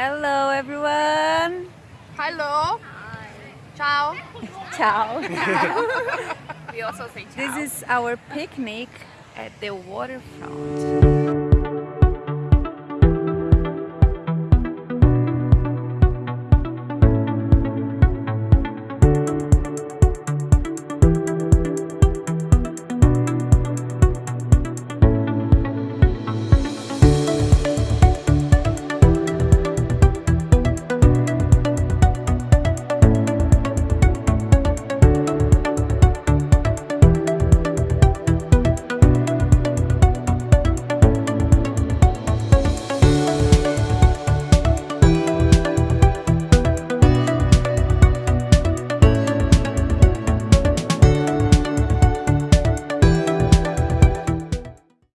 Hello everyone. Hello. Hi. Ciao. Ciao. we also say ciao. This is our picnic at the waterfront.